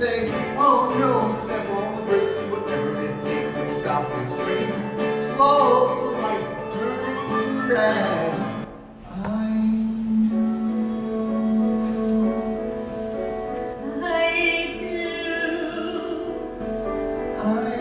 say, oh no, step on the brakes, do whatever it takes, but stop this train. Slow lights turning red. I do. I do. I